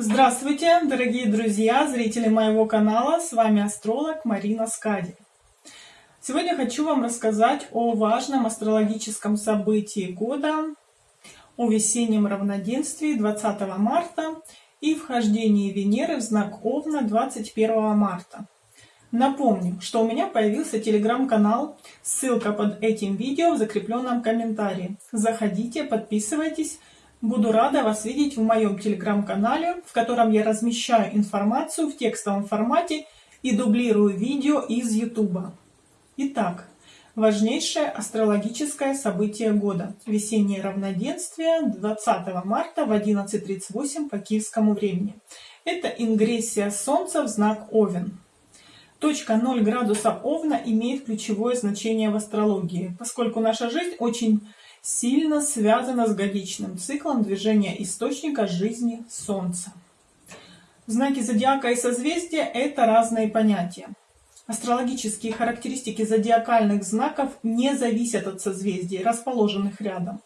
Здравствуйте, дорогие друзья, зрители моего канала, с вами астролог Марина Скади. Сегодня хочу вам рассказать о важном астрологическом событии года, о весеннем равноденствии 20 марта и вхождении Венеры в знак Овна 21 марта. Напомню, что у меня появился телеграм-канал, ссылка под этим видео в закрепленном комментарии. Заходите, подписывайтесь, Буду рада вас видеть в моем телеграм-канале, в котором я размещаю информацию в текстовом формате и дублирую видео из YouTube. Итак, важнейшее астрологическое событие года. Весеннее равноденствие 20 марта в 11.38 по киевскому времени. Это ингрессия Солнца в знак Овен. Точка 0 градуса Овна имеет ключевое значение в астрологии, поскольку наша жизнь очень сильно связана с годичным циклом движения источника жизни Солнца. Знаки зодиака и созвездия – это разные понятия. Астрологические характеристики зодиакальных знаков не зависят от созвездий, расположенных рядом.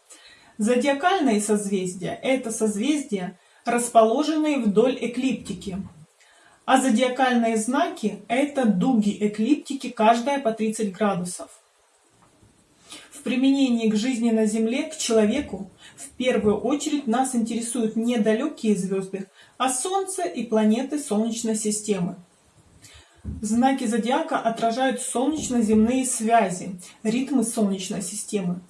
Зодиакальные созвездия – это созвездия, расположенные вдоль эклиптики. А зодиакальные знаки – это дуги эклиптики, каждая по 30 градусов применении к жизни на Земле, к человеку, в первую очередь нас интересуют не далекие звезды, а Солнце и планеты Солнечной системы. Знаки зодиака отражают солнечно-земные связи, ритмы Солнечной системы,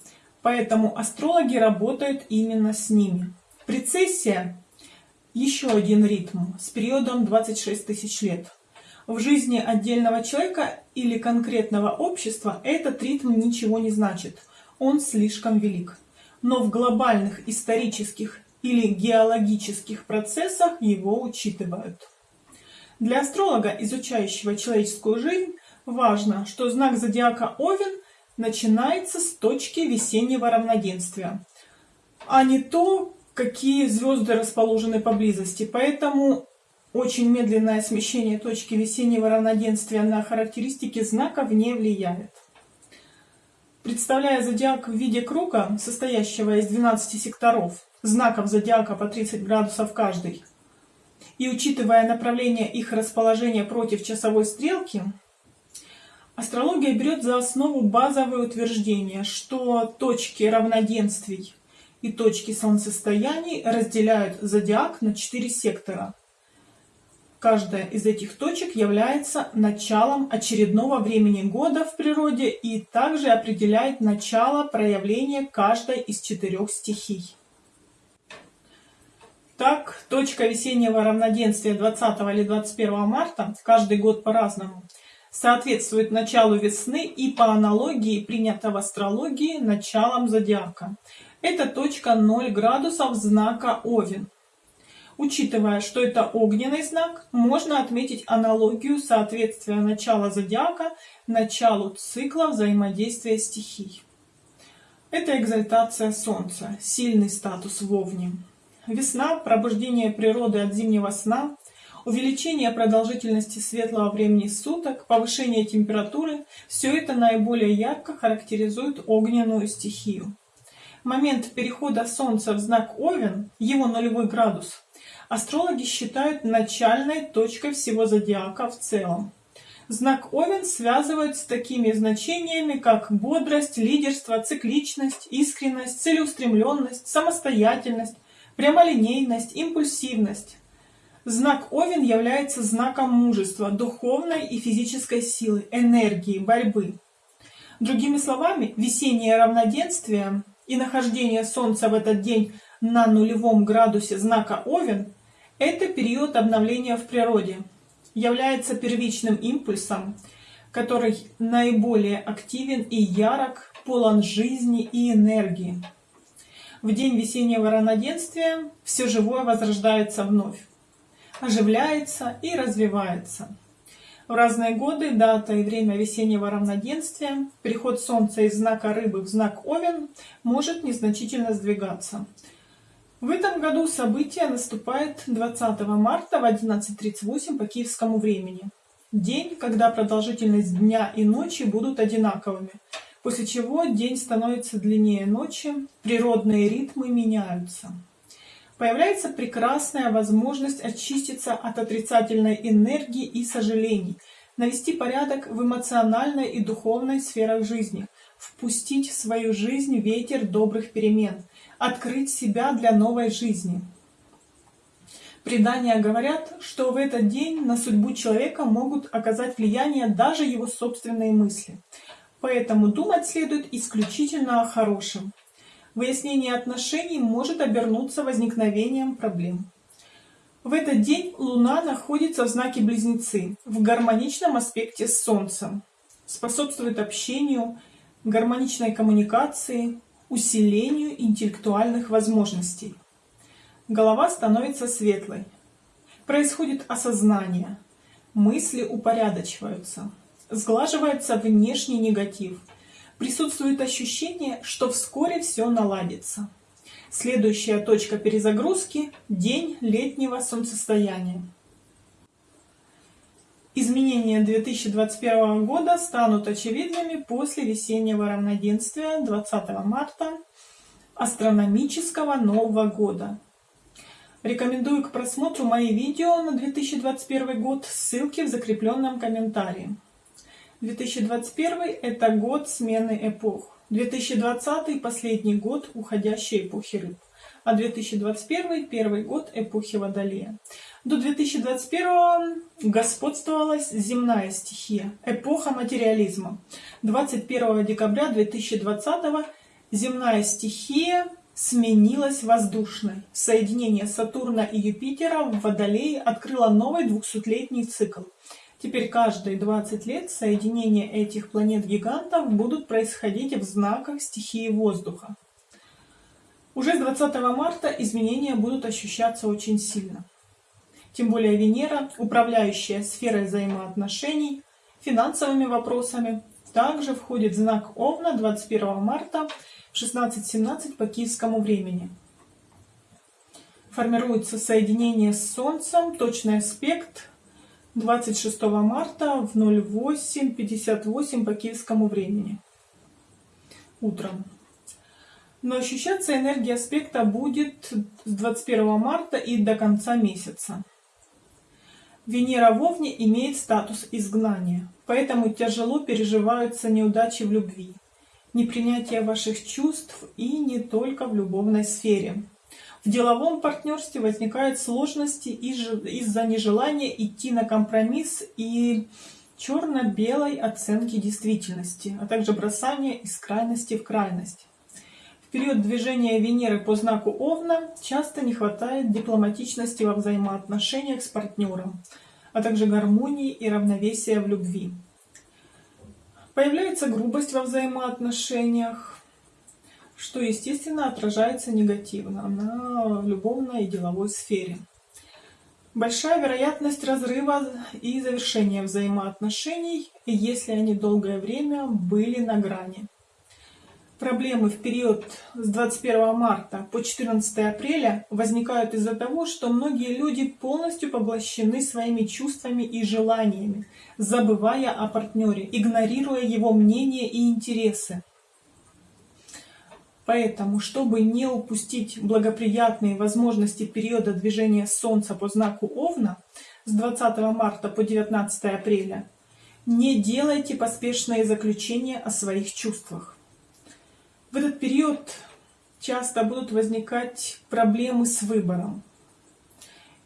поэтому астрологи работают именно с ними. Прецессия – еще один ритм с периодом 26 тысяч лет. В жизни отдельного человека или конкретного общества этот ритм ничего не значит, он слишком велик. Но в глобальных исторических или геологических процессах его учитывают. Для астролога, изучающего человеческую жизнь, важно, что знак зодиака Овен начинается с точки весеннего равноденствия, а не то, какие звезды расположены поблизости. Поэтому очень медленное смещение точки весеннего равноденствия на характеристики знаков не влияет. Представляя зодиак в виде круга, состоящего из 12 секторов, знаков зодиака по 30 градусов каждый, и учитывая направление их расположения против часовой стрелки, астрология берет за основу базовое утверждение, что точки равноденствий и точки солнцестояний разделяют зодиак на четыре сектора – Каждая из этих точек является началом очередного времени года в природе и также определяет начало проявления каждой из четырех стихий. Так, точка весеннего равноденствия 20 или 21 марта, каждый год по-разному, соответствует началу весны и по аналогии, принято в астрологии, началом зодиака. Это точка 0 градусов знака Овен. Учитывая, что это огненный знак, можно отметить аналогию соответствия начала зодиака началу цикла взаимодействия стихий. Это экзальтация Солнца, сильный статус в Овне. Весна, пробуждение природы от зимнего сна, увеличение продолжительности светлого времени суток, повышение температуры – все это наиболее ярко характеризует огненную стихию. Момент перехода Солнца в знак Овен, его нулевой градус, астрологи считают начальной точкой всего зодиака в целом. Знак Овен связывают с такими значениями, как бодрость, лидерство, цикличность, искренность, целеустремленность, самостоятельность, прямолинейность, импульсивность. Знак Овен является знаком мужества, духовной и физической силы, энергии, борьбы. Другими словами, весеннее равноденствие и нахождение Солнца в этот день на нулевом градусе знака Овен – это период обновления в природе, является первичным импульсом, который наиболее активен и ярок, полон жизни и энергии. В день весеннего равноденствия все живое возрождается вновь, оживляется и развивается. В разные годы, дата и время весеннего равноденствия, переход Солнца из знака Рыбы в знак Овен может незначительно сдвигаться. В этом году событие наступает 20 марта в 11.38 по киевскому времени. День, когда продолжительность дня и ночи будут одинаковыми, после чего день становится длиннее ночи, природные ритмы меняются. По появляется прекрасная возможность очиститься от отрицательной энергии и сожалений, навести порядок в эмоциональной и духовной сферах жизни, впустить в свою жизнь ветер добрых перемен, открыть себя для новой жизни. Предания говорят, что в этот день на судьбу человека могут оказать влияние даже его собственные мысли. Поэтому думать следует исключительно о хорошем. Выяснение отношений может обернуться возникновением проблем. В этот день Луна находится в знаке Близнецы, в гармоничном аспекте с Солнцем. Способствует общению, гармоничной коммуникации, усилению интеллектуальных возможностей. Голова становится светлой. Происходит осознание. Мысли упорядочиваются. Сглаживается внешний негатив. Присутствует ощущение, что вскоре все наладится. Следующая точка перезагрузки – день летнего солнцестояния. Изменения 2021 года станут очевидными после весеннего равноденствия 20 марта астрономического Нового года. Рекомендую к просмотру мои видео на 2021 год, ссылки в закрепленном комментарии. 2021 – это год смены эпох. 2020 – последний год уходящей эпохи рыб, а 2021 – первый год эпохи Водолея. До 2021 господствовала земная стихия, эпоха материализма. 21 декабря 2020 земная стихия сменилась воздушной. Соединение Сатурна и Юпитера в Водолее открыло новый 200-летний цикл. Теперь каждые 20 лет соединения этих планет-гигантов будут происходить в знаках стихии воздуха. Уже с 20 марта изменения будут ощущаться очень сильно. Тем более Венера, управляющая сферой взаимоотношений, финансовыми вопросами, также входит знак Овна 21 марта в 16.17 по киевскому времени. Формируется соединение с Солнцем, точный аспект 26 марта в 08.58 по киевскому времени. Утром. Но ощущаться энергия аспекта будет с 21 марта и до конца месяца. Венера в Овне имеет статус изгнания, поэтому тяжело переживаются неудачи в любви, непринятие ваших чувств и не только в любовной сфере. В деловом партнерстве возникают сложности из-за нежелания идти на компромисс и черно-белой оценки действительности, а также бросания из крайности в крайность. Период движения Венеры по знаку Овна часто не хватает дипломатичности во взаимоотношениях с партнером, а также гармонии и равновесия в любви. Появляется грубость во взаимоотношениях, что, естественно, отражается негативно на любовной и деловой сфере. Большая вероятность разрыва и завершения взаимоотношений, если они долгое время были на грани. Проблемы в период с 21 марта по 14 апреля возникают из-за того, что многие люди полностью поглощены своими чувствами и желаниями, забывая о партнере, игнорируя его мнение и интересы. Поэтому, чтобы не упустить благоприятные возможности периода движения Солнца по знаку Овна с 20 марта по 19 апреля, не делайте поспешные заключения о своих чувствах. В этот период часто будут возникать проблемы с выбором.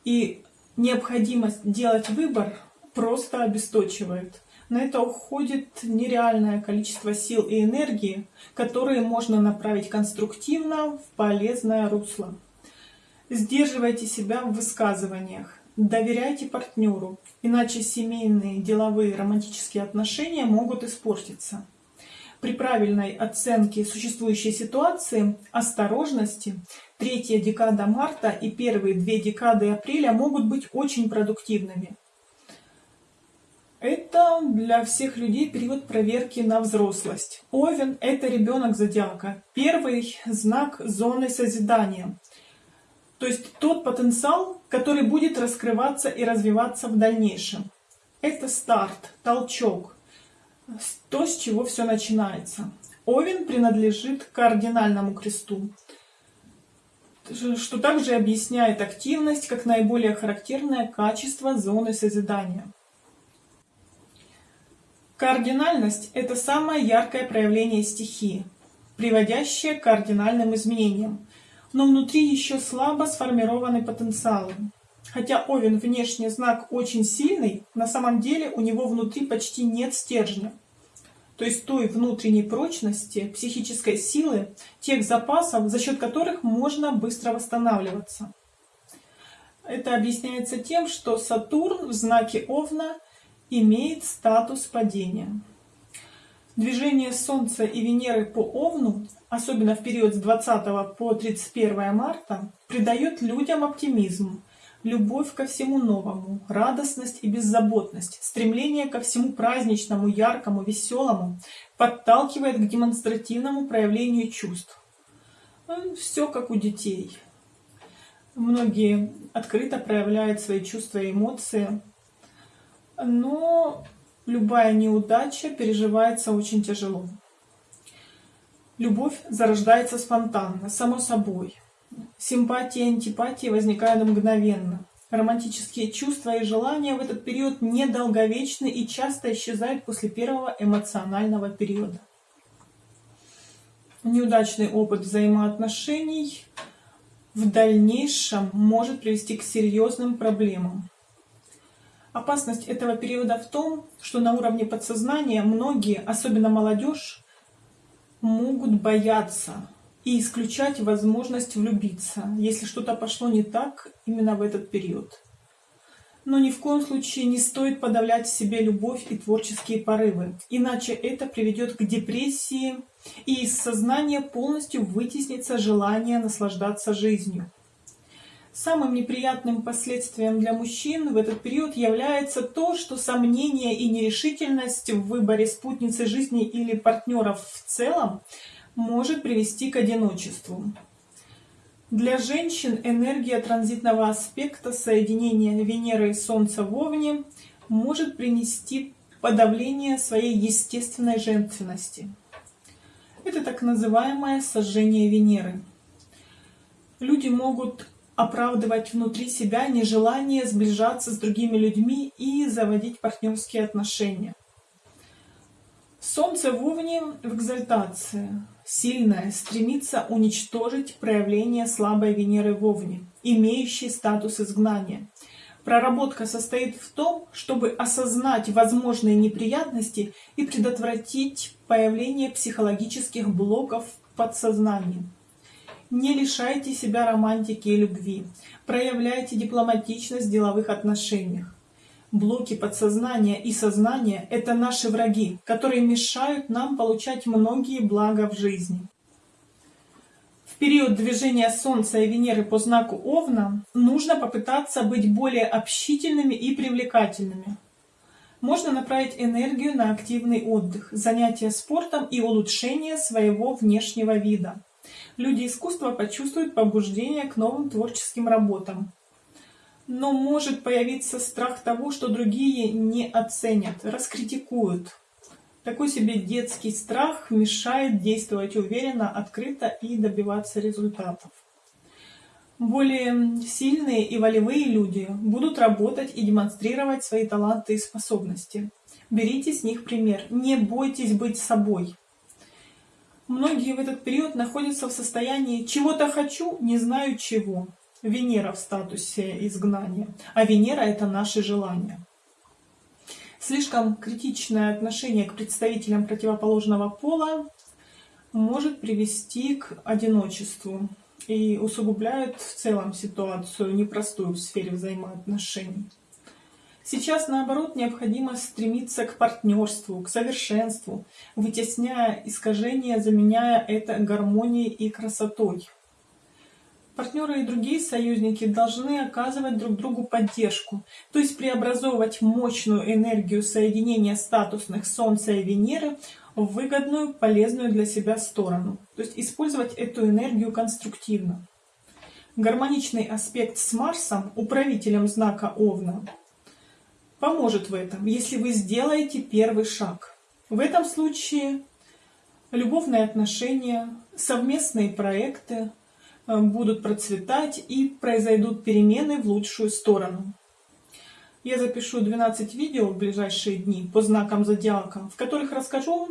И необходимость делать выбор просто обесточивает. На это уходит нереальное количество сил и энергии, которые можно направить конструктивно в полезное русло. Сдерживайте себя в высказываниях, доверяйте партнеру, иначе семейные, деловые, романтические отношения могут испортиться. При правильной оценке существующей ситуации, осторожности, третья декада марта и первые две декады апреля могут быть очень продуктивными. Это для всех людей период проверки на взрослость. Овен – это ребенок зодиака, первый знак зоны созидания. То есть тот потенциал, который будет раскрываться и развиваться в дальнейшем. Это старт, толчок, то, с чего все начинается. Овен принадлежит к кардинальному кресту. что также объясняет активность как наиболее характерное качество зоны созидания. Кардинальность – это самое яркое проявление стихии, приводящее к кардинальным изменениям, но внутри еще слабо сформированы потенциалы. Хотя Овен внешний знак очень сильный, на самом деле у него внутри почти нет стержня. То есть той внутренней прочности, психической силы, тех запасов, за счет которых можно быстро восстанавливаться. Это объясняется тем, что Сатурн в знаке Овна имеет статус падения. Движение Солнца и Венеры по Овну, особенно в период с 20 по 31 марта, придает людям оптимизм, любовь ко всему новому, радостность и беззаботность, стремление ко всему праздничному, яркому, веселому, подталкивает к демонстративному проявлению чувств. Все как у детей. Многие открыто проявляют свои чувства и эмоции, но любая неудача переживается очень тяжело. Любовь зарождается спонтанно, само собой. Симпатия и антипатия возникают мгновенно. Романтические чувства и желания в этот период недолговечны и часто исчезают после первого эмоционального периода. Неудачный опыт взаимоотношений в дальнейшем может привести к серьезным проблемам. Опасность этого периода в том, что на уровне подсознания многие, особенно молодежь, могут бояться и исключать возможность влюбиться, если что-то пошло не так именно в этот период. Но ни в коем случае не стоит подавлять в себе любовь и творческие порывы, иначе это приведет к депрессии, и из сознания полностью вытеснится желание наслаждаться жизнью. Самым неприятным последствием для мужчин в этот период является то, что сомнение и нерешительность в выборе спутницы жизни или партнеров в целом может привести к одиночеству. Для женщин энергия транзитного аспекта соединения Венеры и Солнца в Овне может принести подавление своей естественной женственности. Это так называемое сожжение Венеры. Люди могут оправдывать внутри себя нежелание сближаться с другими людьми и заводить партнерские отношения. Солнце в Овне в экзальтации, сильное, стремится уничтожить проявление слабой Венеры в Овне, имеющей статус изгнания. Проработка состоит в том, чтобы осознать возможные неприятности и предотвратить появление психологических блоков в подсознании. Не лишайте себя романтики и любви. Проявляйте дипломатичность в деловых отношениях. Блоки подсознания и сознания – это наши враги, которые мешают нам получать многие блага в жизни. В период движения Солнца и Венеры по знаку Овна нужно попытаться быть более общительными и привлекательными. Можно направить энергию на активный отдых, занятия спортом и улучшение своего внешнего вида люди искусства почувствуют побуждение к новым творческим работам. Но может появиться страх того, что другие не оценят, раскритикуют. Такой себе детский страх мешает действовать уверенно, открыто и добиваться результатов. Более сильные и волевые люди будут работать и демонстрировать свои таланты и способности. Берите с них пример. Не бойтесь быть собой. Многие в этот период находятся в состоянии «чего-то хочу, не знаю чего». Венера в статусе изгнания, а Венера — это наши желания. Слишком критичное отношение к представителям противоположного пола может привести к одиночеству и усугубляет в целом ситуацию непростую в сфере взаимоотношений. Сейчас, наоборот, необходимо стремиться к партнерству, к совершенству, вытесняя искажения, заменяя это гармонией и красотой. Партнеры и другие союзники должны оказывать друг другу поддержку, то есть преобразовывать мощную энергию соединения статусных Солнца и Венеры в выгодную, полезную для себя сторону, то есть использовать эту энергию конструктивно. Гармоничный аспект с Марсом, управителем знака Овна, поможет в этом, если вы сделаете первый шаг. В этом случае любовные отношения, совместные проекты, будут процветать и произойдут перемены в лучшую сторону. Я запишу 12 видео в ближайшие дни по знакам зодиака, в которых расскажу,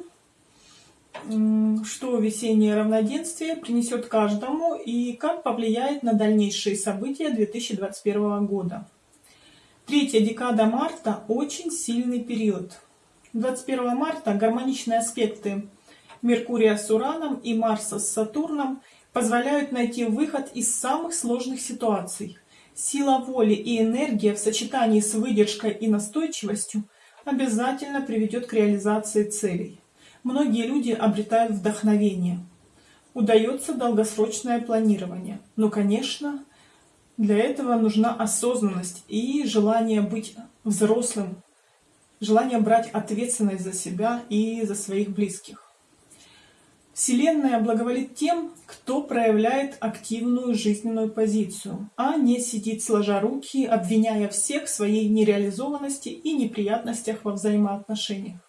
что весеннее равноденствие принесет каждому и как повлияет на дальнейшие события 2021 года. Третья декада марта – очень сильный период. 21 марта гармоничные аспекты Меркурия с Ураном и Марса с Сатурном позволяют найти выход из самых сложных ситуаций. Сила воли и энергия в сочетании с выдержкой и настойчивостью обязательно приведет к реализации целей. Многие люди обретают вдохновение. Удается долгосрочное планирование. Но, конечно, для этого нужна осознанность и желание быть взрослым, желание брать ответственность за себя и за своих близких. Вселенная благоволит тем, кто проявляет активную жизненную позицию, а не сидит сложа руки, обвиняя всех в своей нереализованности и неприятностях во взаимоотношениях.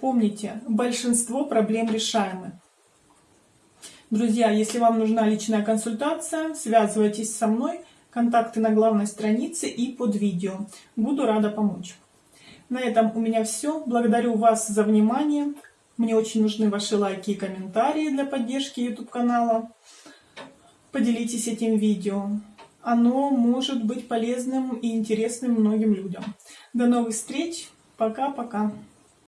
Помните, большинство проблем решаемы. Друзья, если вам нужна личная консультация, связывайтесь со мной, контакты на главной странице и под видео. Буду рада помочь. На этом у меня все. Благодарю вас за внимание. Мне очень нужны ваши лайки и комментарии для поддержки YouTube канала. Поделитесь этим видео. Оно может быть полезным и интересным многим людям. До новых встреч. Пока-пока.